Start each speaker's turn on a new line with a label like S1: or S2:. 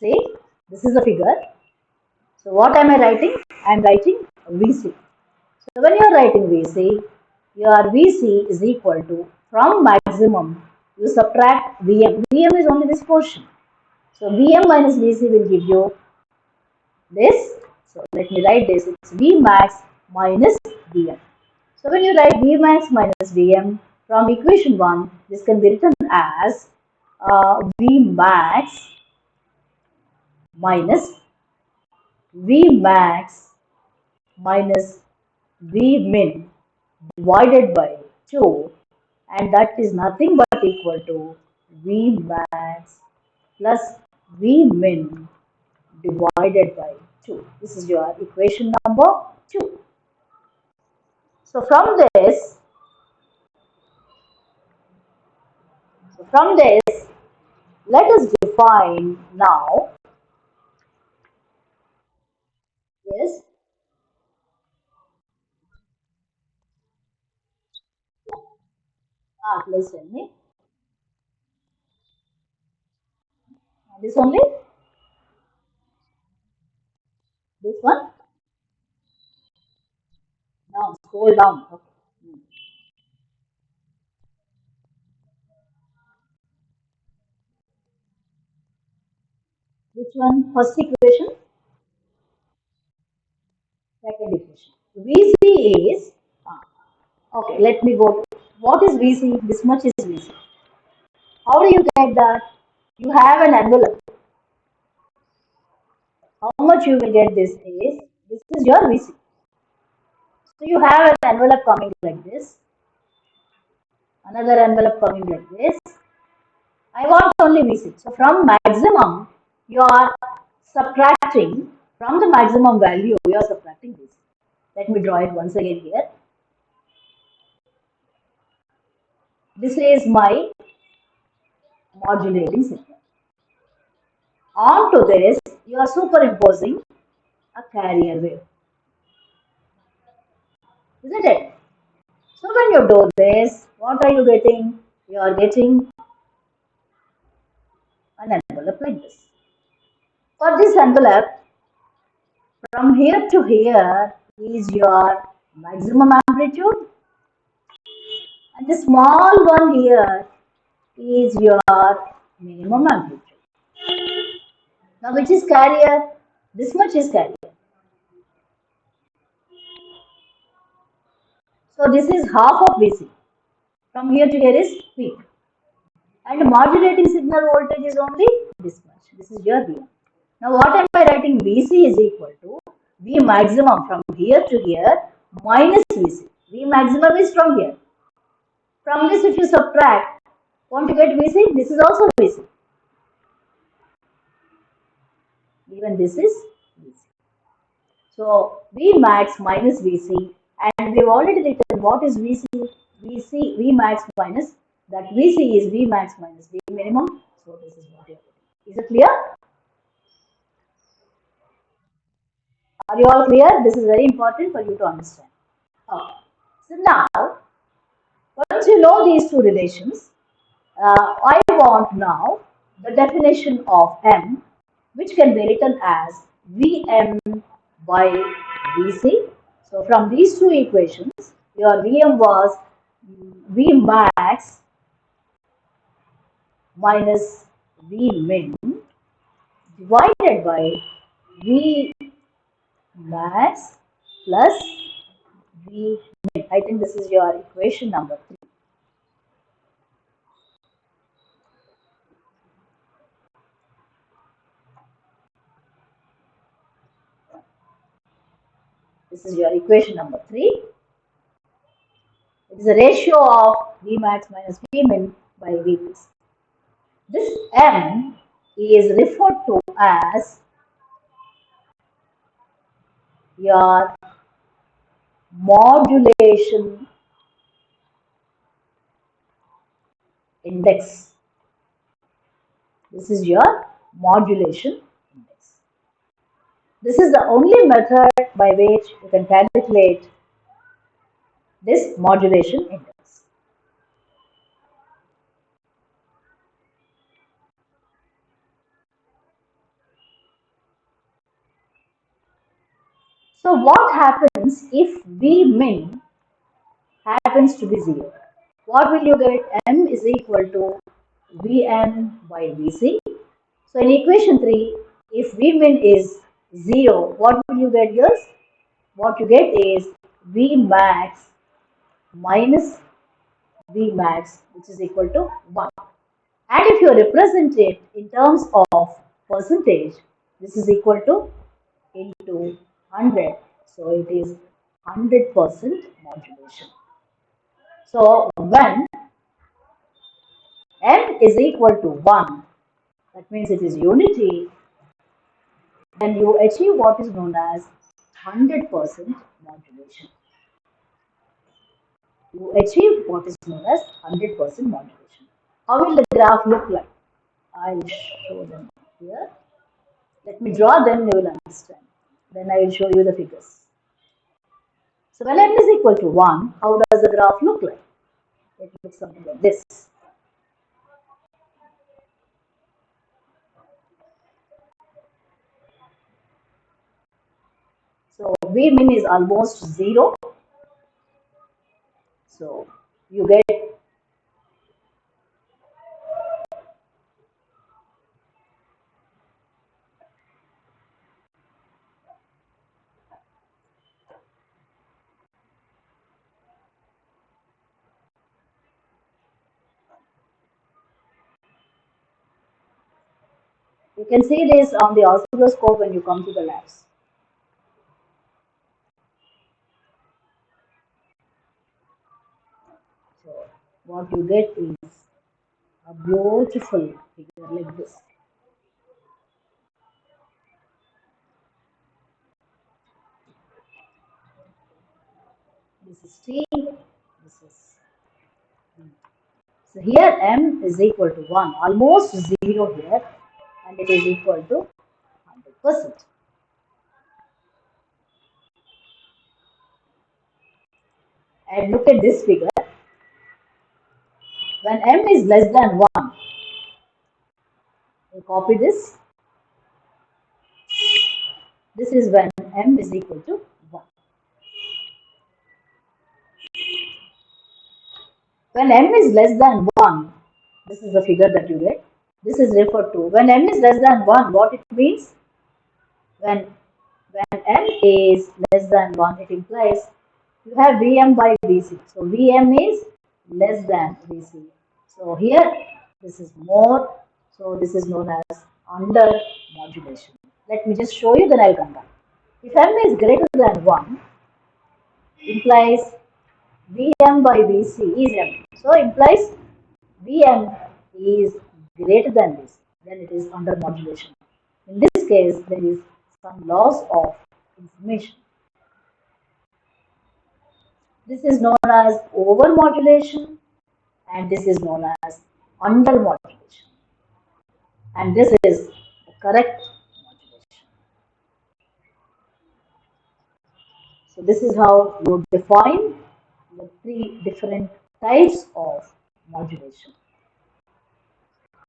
S1: See, this is a figure. So what am I writing? I am writing VC. So when you are writing VC, your VC is equal to from maximum you subtract VM. VM is only this portion. So VM minus VC will give you this. So let me write this. It's V max minus VM. So when you write V max minus VM from equation 1, this can be written as uh, V max minus V max minus V min divided by 2 and that is nothing but equal to V max plus V min divided by 2. This is your equation number 2. So from this, so from this, let us define now, yes, ah, please tell me. This only? This one? Down, scroll down. Okay. Hmm. Which one? First equation? Second equation. VC is, ah, okay, let me go. What is VC? This much is VC. How do you get that? You have an envelope. How much you will get this is, this is your VC. So you have an envelope coming like this, another envelope coming like this. I want only VC. So from maximum, you are subtracting, from the maximum value, you are subtracting this. Let me draw it once again here. This is my modulating signal. Onto this, you are superimposing a carrier wave. Isn't it? So when you do this, what are you getting? You are getting an envelope like this. For this envelope, from here to here is your maximum amplitude and the small one here is your minimum amplitude. Now which is carrier? This much is carrier. So this is half of VC. From here to here is peak. And modulating signal voltage is only this much. This is your V. Now what am I writing? VC is equal to V maximum from here to here minus VC. V maximum is from here. From this if you subtract, want to get VC? This is also VC. Even this is VC. So V max minus VC and we've already written what is VC, VC, V max minus that VC is V max minus V minimum. So this is what you are Is it clear? Are you all clear? This is very important for you to understand. Okay. So now, once you know these two relations, uh, I want now the definition of M, which can be written as Vm by Vc so from these two equations, your Vm was V max minus V min divided by V max plus V min. I think this is your equation number 3. This is your equation number 3. It is a ratio of V max minus V min by V max. This M is referred to as your modulation index. This is your modulation index. this is the only method by which you can calculate this modulation index. So what happens if V min happens to be 0? What will you get? M is equal to Vm by Vc. So in equation 3, if V min is 0, what will you get here? What you get is V max minus V max which is equal to 1. And if you represent it in terms of percentage, this is equal to into 100. So it is 100% modulation. So when m is equal to 1, that means it is unity, then you achieve what is known as 100% modulation. You achieve what is known as 100% modulation. How will the graph look like? I'll show them here. Let me draw them, you will understand. Then I will show you the figures. So when n is equal to 1, how does the graph look like? It looks something like this. So V min is almost 0. So you get You can see this on the oscilloscope when you come to the labs. So what you get is a beautiful figure like this. This is T, this is So here M is equal to 1, almost 0 here and it is equal to 100%. And look at this figure. When m is less than 1, we copy this. This is when m is equal to 1. When m is less than 1, this is the figure that you get. This is referred to. When m is less than 1, what it means? When, when m is less than 1, it implies you have Vm by Vc. So Vm is less than Vc. So here this is more. So this is known as under modulation. Let me just show you then I'll come back. If m is greater than 1, implies Vm by Vc is m. So implies Vm is greater than this, then it is under modulation. In this case, there is some loss of information. This is known as over modulation and this is known as under modulation. And this is the correct modulation. So this is how you define the three different types of modulation.